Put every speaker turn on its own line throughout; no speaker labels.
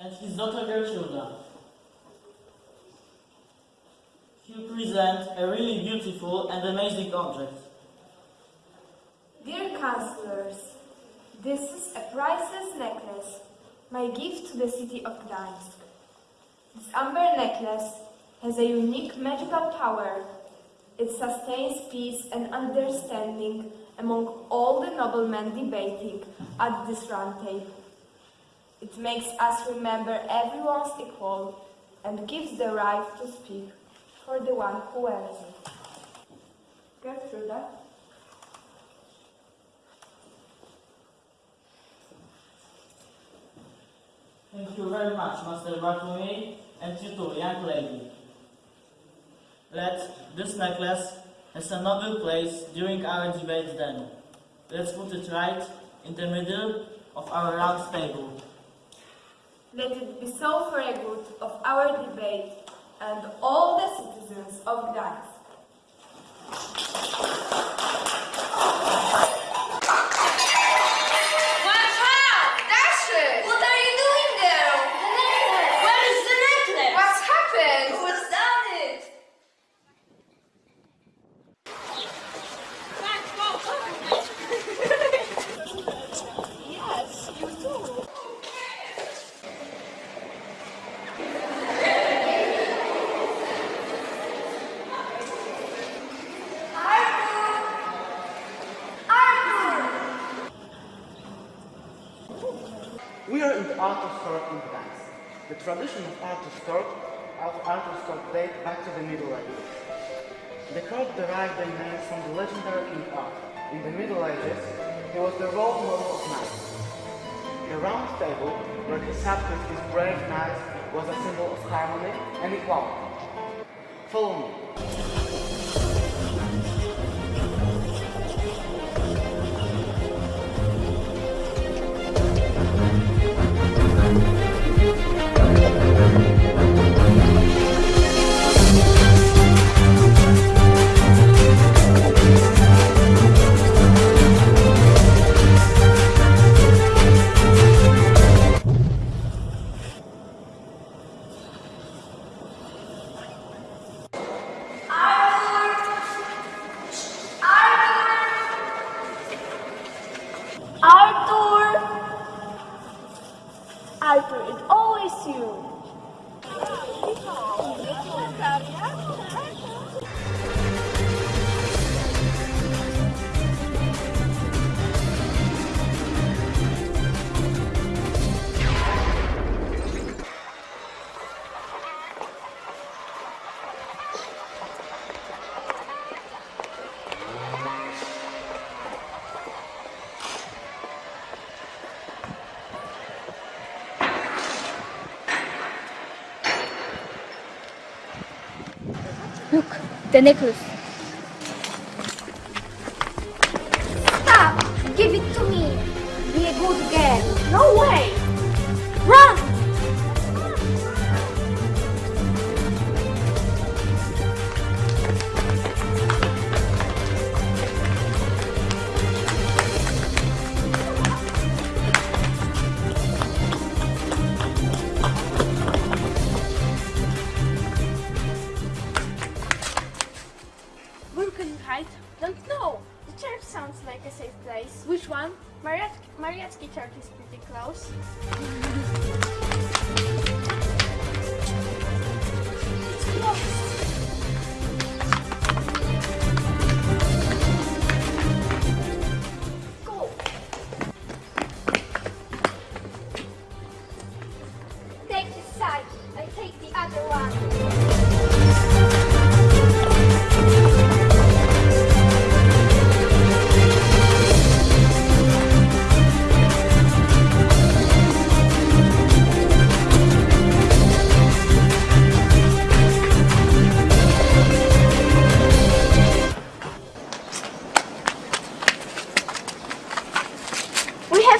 and his daughter Gertruda. You present a really beautiful and amazing object.
Dear counselors, this is a priceless necklace, my gift to the city of Gdańsk. This amber necklace has a unique magical power. It sustains peace and understanding among all the noblemen debating at this round table. It makes us remember everyone's equal and gives the right to speak for the one who wears it. Gertruda?
Thank you very much, Master Bartlemy, and you too, young lady. Let this necklace has a noble place during our debate then. Let's put it right in the middle of our round table.
Let it be so for the good of our debate and all the citizens of Gdańsk.
Watch out! Dasher! What are you doing there? The necklace! Where is the necklace? What's happened? Who's done it? yes, you do.
We are in the Arthur's Court in Gdańsk. The tradition of Arthur's Court of Arthur's Court date back to the Middle Ages. The court derived their name from the legendary King Arthur. In the Middle Ages, he was the role model of knights. The round table, where he sat with his brave knights, was a symbol of harmony and equality. Follow me.
Arthur, it's always you.
The necklace.
Like a safe place. Which one? Mariat Mariacki church is pretty close. It's closed.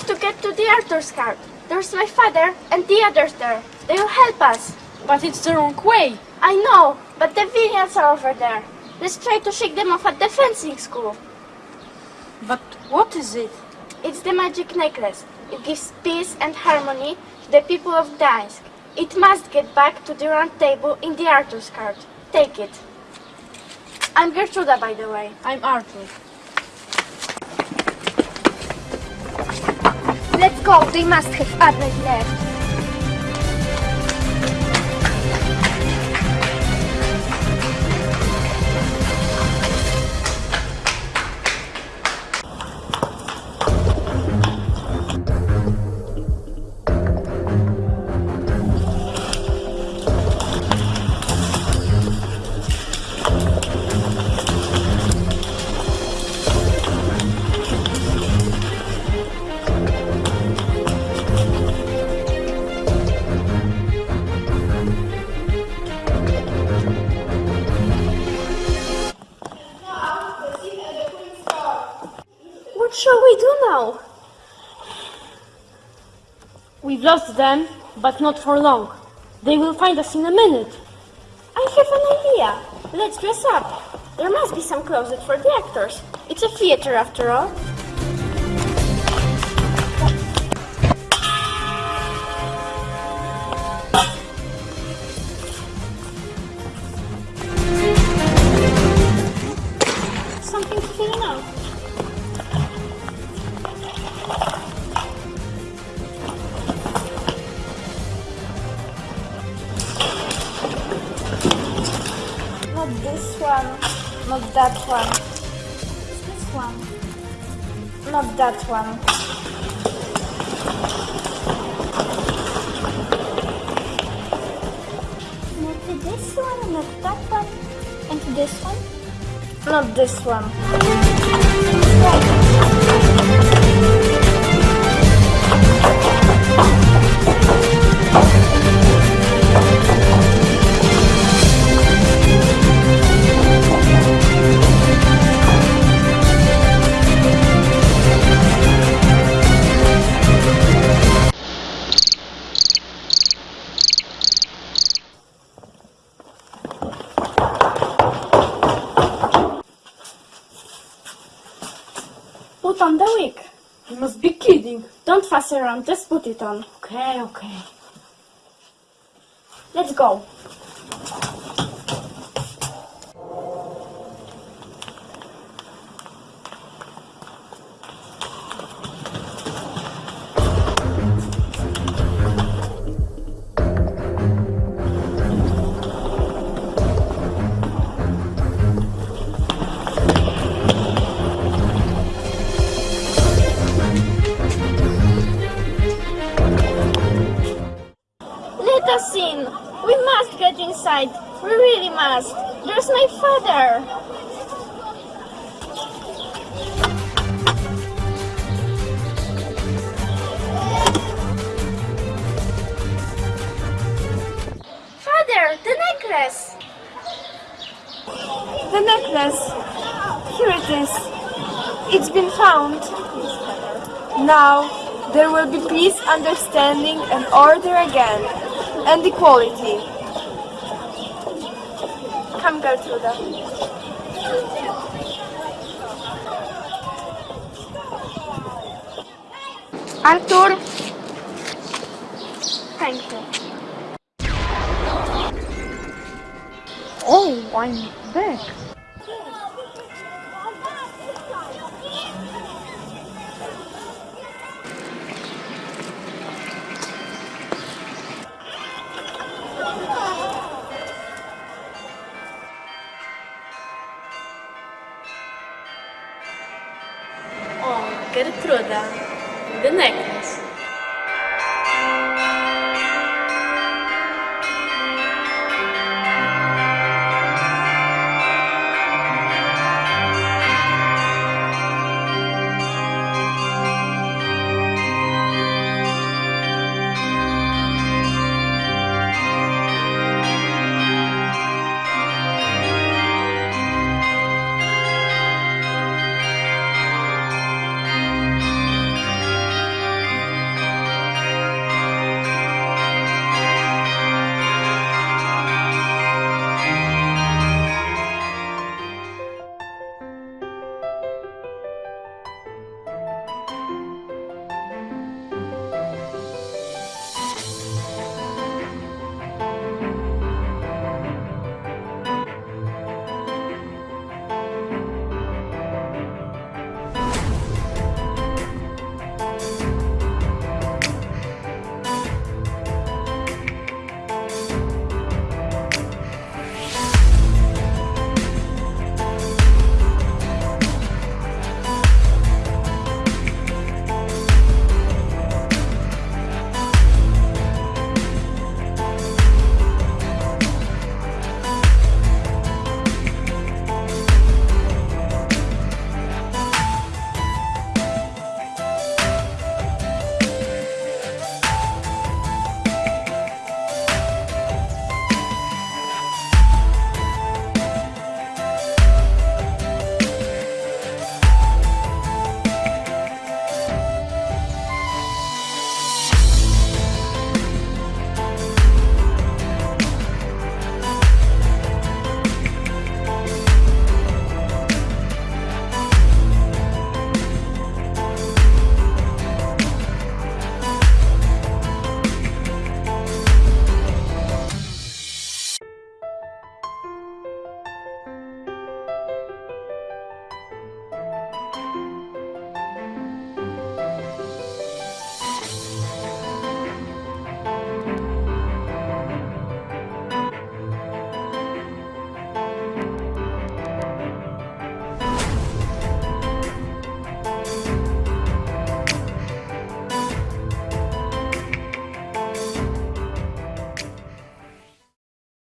Have to get to the Arthur's Court. There's my father and the others there. They will help us.
But it's the wrong way.
I know, but the villains are over there. Let's try to shake them off at the fencing school.
But What is it?
It's the magic necklace. It gives peace and harmony to the people of Gdańsk. It must get back to the round table in the Arthur's Court. Take it. I'm Gertruda, by the way.
I'm Arthur.
Let's go. They must have others left.
What shall we do now? We've lost them, but not for long. They will find us in a minute.
I have an idea. Let's dress up. There must be some closet for the actors. It's a theater after all. That one. Not to this one, not that one. And to this one? Not this one. Fuss around, just put it on.
Okay, okay.
Let's go. Must. There's my father. Father, the necklace.
The necklace. Here it is. It's been found. Now there will be peace, understanding, and order again, and equality. Come, Gertruda.
Arthur. Thank you.
Oh, I'm back.
Gertruda, the necklace.